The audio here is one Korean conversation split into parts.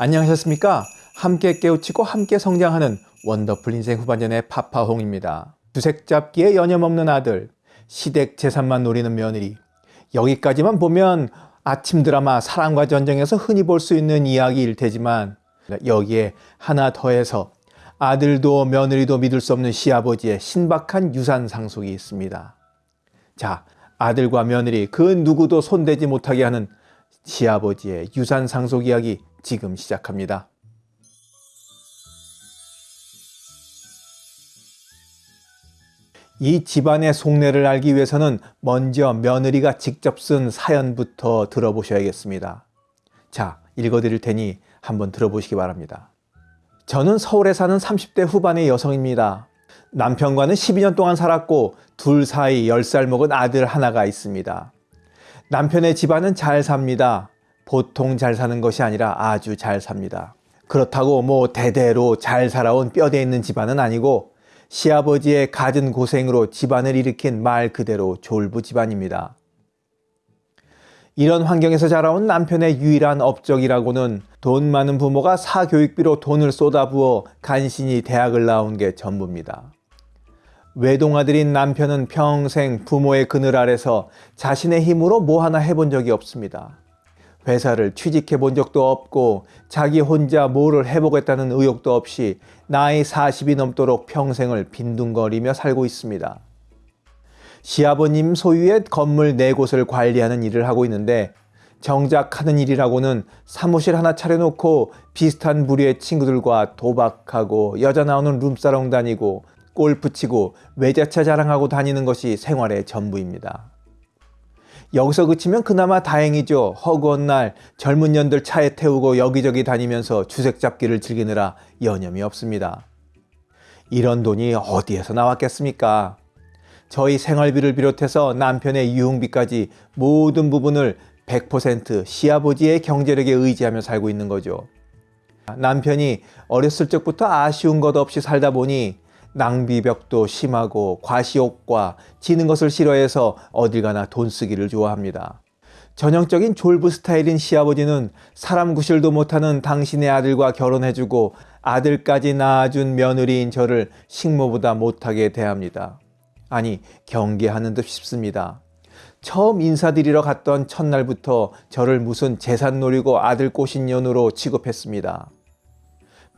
안녕하셨습니까? 함께 깨우치고 함께 성장하는 원더풀 인생 후반전의 파파홍입니다. 주색 잡기에 여념없는 아들, 시댁 재산만 노리는 며느리. 여기까지만 보면 아침 드라마 사랑과 전쟁에서 흔히 볼 수 있는 이야기일 테지만 여기에 하나 더해서 아들도 며느리도 믿을 수 없는 시아버지의 신박한 유산 상속이 있습니다. 자, 아들과 며느리 그 누구도 손대지 못하게 하는 시아버지의 유산 상속 이야기 지금 시작합니다. 이 집안의 속내를 알기 위해서는 먼저 며느리가 직접 쓴 사연부터 들어보셔야겠습니다. 자, 읽어드릴 테니 한번 들어보시기 바랍니다. 저는 서울에 사는 30대 후반의 여성입니다. 남편과는 12년 동안 살았고 둘 사이 10살 먹은 아들 하나가 있습니다. 남편의 집안은 잘 삽니다. 보통 잘 사는 것이 아니라 아주 잘 삽니다. 그렇다고 뭐 대대로 잘 살아온 뼈대 있는 집안은 아니고 시아버지의 갖은 고생으로 집안을 일으킨 말 그대로 졸부 집안입니다. 이런 환경에서 자라온 남편의 유일한 업적이라고는 돈 많은 부모가 사교육비로 돈을 쏟아부어 간신히 대학을 나온 게 전부입니다. 외동아들인 남편은 평생 부모의 그늘 아래서 자신의 힘으로 뭐 하나 해본 적이 없습니다. 회사를 취직해 본 적도 없고 자기 혼자 뭐를 해보겠다는 의욕도 없이 나이 40이 넘도록 평생을 빈둥거리며 살고 있습니다. 시아버님 소유의 건물 네 곳을 관리하는 일을 하고 있는데 정작 하는 일이라고는 사무실 하나 차려놓고 비슷한 부류의 친구들과 도박하고 여자 나오는 룸사롱 다니고 골프 치고 외제차 자랑하고 다니는 것이 생활의 전부입니다. 여기서 그치면 그나마 다행이죠. 허구한 날 젊은 년들 차에 태우고 여기저기 다니면서 주색 잡기를 즐기느라 여념이 없습니다. 이런 돈이 어디에서 나왔겠습니까? 저희 생활비를 비롯해서 남편의 유흥비까지 모든 부분을 100% 시아버지의 경제력에 의지하며 살고 있는 거죠. 남편이 어렸을 적부터 아쉬운 것 없이 살다 보니 낭비벽도 심하고 과시욕과 지는 것을 싫어해서 어딜 가나 돈 쓰기를 좋아합니다. 전형적인 졸부 스타일인 시아버지는 사람 구실도 못하는 당신의 아들과 결혼해주고 아들까지 낳아준 며느리인 저를 식모보다 못하게 대합니다. 아니 경계하는 듯 싶습니다. 처음 인사드리러 갔던 첫날부터 저를 무슨 재산 노리고 아들 꼬신 년으로 취급했습니다.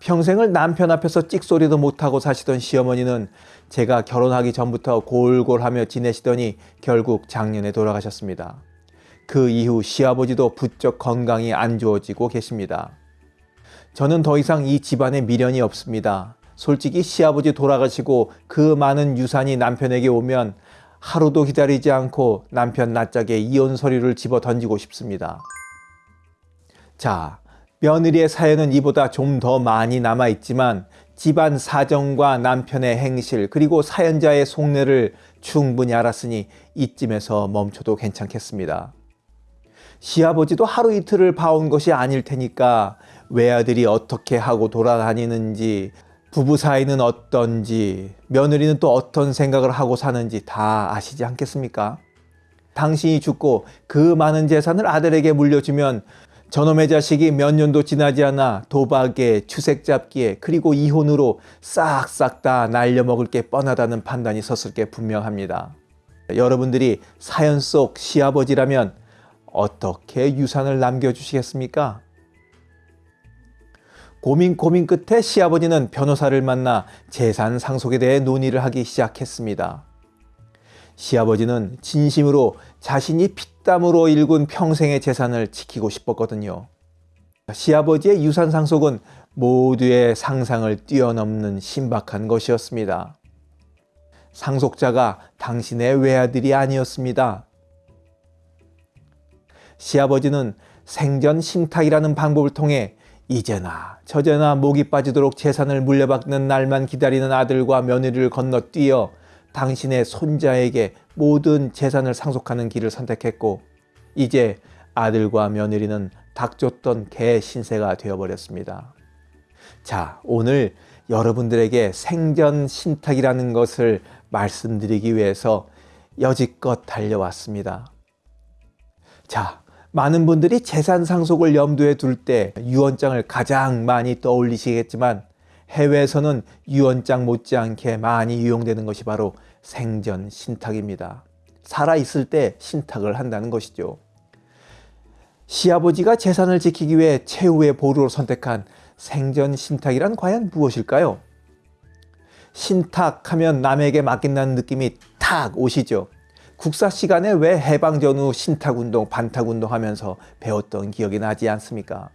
평생을 남편 앞에서 찍소리도 못하고 사시던 시어머니는 제가 결혼하기 전부터 골골하며 지내시더니 결국 작년에 돌아가셨습니다. 그 이후 시아버지도 부쩍 건강이 안 좋아지고 계십니다. 저는 더 이상 이 집안에 미련이 없습니다. 솔직히 시아버지 돌아가시고 그 많은 유산이 남편에게 오면 하루도 기다리지 않고 남편 낯짝에 이혼 서류를 집어 던지고 싶습니다. 자, 며느리의 사연은 이보다 좀 더 많이 남아있지만 집안 사정과 남편의 행실 그리고 사연자의 속내를 충분히 알았으니 이쯤에서 멈춰도 괜찮겠습니다. 시아버지도 하루 이틀을 봐온 것이 아닐 테니까 외아들이 어떻게 하고 돌아다니는지 부부 사이는 어떤지 며느리는 또 어떤 생각을 하고 사는지 다 아시지 않겠습니까? 당신이 죽고 그 많은 재산을 아들에게 물려주면 저놈의 자식이 몇 년도 지나지 않아 도박에 추색 잡기에 그리고 이혼으로 싹싹 다 날려먹을 게 뻔하다는 판단이 섰을 게 분명합니다. 여러분들이 사연 속 시아버지라면 어떻게 유산을 남겨주시겠습니까? 고민 고민 끝에 시아버지는 변호사를 만나 재산 상속에 대해 논의를 하기 시작했습니다. 시아버지는 진심으로 자신이 피땀으로 일군 평생의 재산을 지키고 싶었거든요. 시아버지의 유산 상속은 모두의 상상을 뛰어넘는 신박한 것이었습니다. 상속자가 당신의 외아들이 아니었습니다. 시아버지는 생전 신탁이라는 방법을 통해 이제나 저제나 목이 빠지도록 재산을 물려받는 날만 기다리는 아들과 며느리를 건너뛰어 당신의 손자에게 모든 재산을 상속하는 길을 선택했고 이제 아들과 며느리는 닥쳤던 개 신세가 되어버렸습니다. 자 오늘 여러분들에게 생전 신탁이라는 것을 말씀드리기 위해서 여지껏 달려왔습니다. 자 많은 분들이 재산 상속을 염두에 둘 때 유언장을 가장 많이 떠올리시겠지만 해외에서는 유언장 못지않게 많이 이용되는 것이 바로 생전 신탁입니다. 살아있을 때 신탁을 한다는 것이죠. 시아버지가 재산을 지키기 위해 최후의 보루로 선택한 생전 신탁이란 과연 무엇일까요? 신탁하면 남에게 맡긴다는 느낌이 탁 오시죠. 국사 시간에 왜 해방 전후 신탁운동, 반탁운동 하면서 배웠던 기억이 나지 않습니까?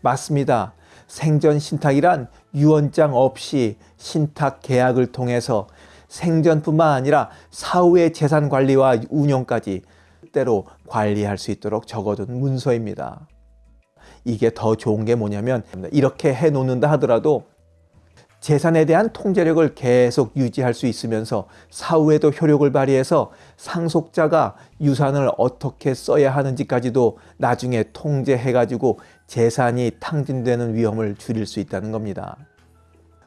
맞습니다. 생전 신탁이란 유언장 없이 신탁 계약을 통해서 생전뿐만 아니라 사후의 재산 관리와 운영까지 때로 관리할 수 있도록 적어둔 문서입니다. 이게 더 좋은 게 뭐냐면 이렇게 해 놓는다 하더라도 재산에 대한 통제력을 계속 유지할 수 있으면서 사후에도 효력을 발휘해서 상속자가 유산을 어떻게 써야 하는지까지도 나중에 통제해가지고 재산이 탕진되는 위험을 줄일 수 있다는 겁니다.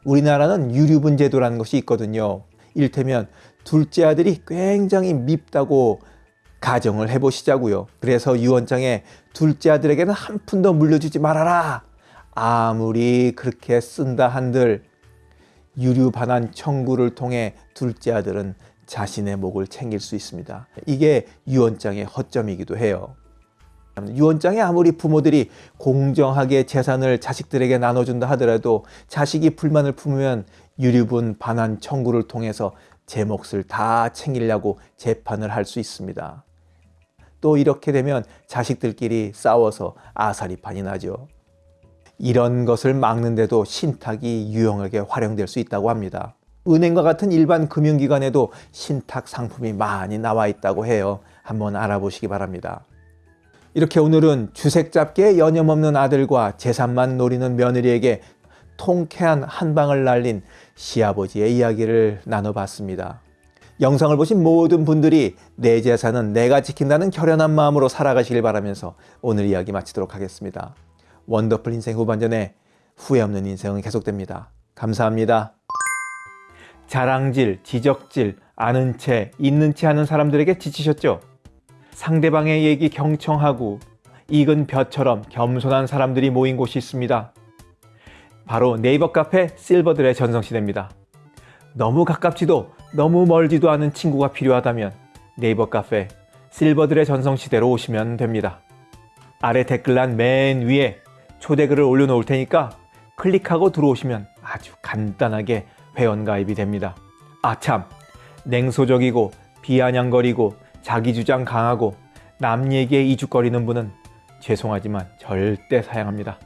우리나라는 유류분 제도라는 것이 있거든요. 일테면 둘째 아들이 굉장히 밉다고 가정을 해보시자고요. 그래서 유언장에 둘째 아들에게는 한 푼도 물려주지 말아라. 아무리 그렇게 쓴다 한들 유류 반환 청구를 통해 둘째 아들은 자신의 목을 챙길 수 있습니다. 이게 유언장의 허점이기도 해요. 유언장에 아무리 부모들이 공정하게 재산을 자식들에게 나눠준다 하더라도 자식이 불만을 품으면 유류분 반환 청구를 통해서 제 몫을 다 챙기려고 재판을 할 수 있습니다. 또 이렇게 되면 자식들끼리 싸워서 아사리판이 나죠. 이런 것을 막는데도 신탁이 유용하게 활용될 수 있다고 합니다. 은행과 같은 일반 금융기관에도 신탁 상품이 많이 나와 있다고 해요. 한번 알아보시기 바랍니다. 이렇게 오늘은 주색 잡기에 여념없는 아들과 재산만 노리는 며느리에게 통쾌한 한방을 날린 시아버지의 이야기를 나눠봤습니다. 영상을 보신 모든 분들이 내 재산은 내가 지킨다는 결연한 마음으로 살아가시길 바라면서 오늘 이야기 마치도록 하겠습니다. 원더풀 인생 후반전에 후회 없는 인생은 계속됩니다. 감사합니다. 자랑질, 지적질, 아는 채, 있는 채 하는 사람들에게 지치셨죠? 상대방의 얘기 경청하고 익은 벼처럼 겸손한 사람들이 모인 곳이 있습니다. 바로 네이버 카페 실버들의 전성시대입니다. 너무 가깝지도 너무 멀지도 않은 친구가 필요하다면 네이버 카페 실버들의 전성시대로 오시면 됩니다. 아래 댓글란 맨 위에 초대글을 올려놓을 테니까 클릭하고 들어오시면 아주 간단하게 회원가입이 됩니다. 아참 냉소적이고 비아냥거리고 자기 주장 강하고 남 얘기에 이죽거리는 분은 죄송하지만 절대 사양합니다.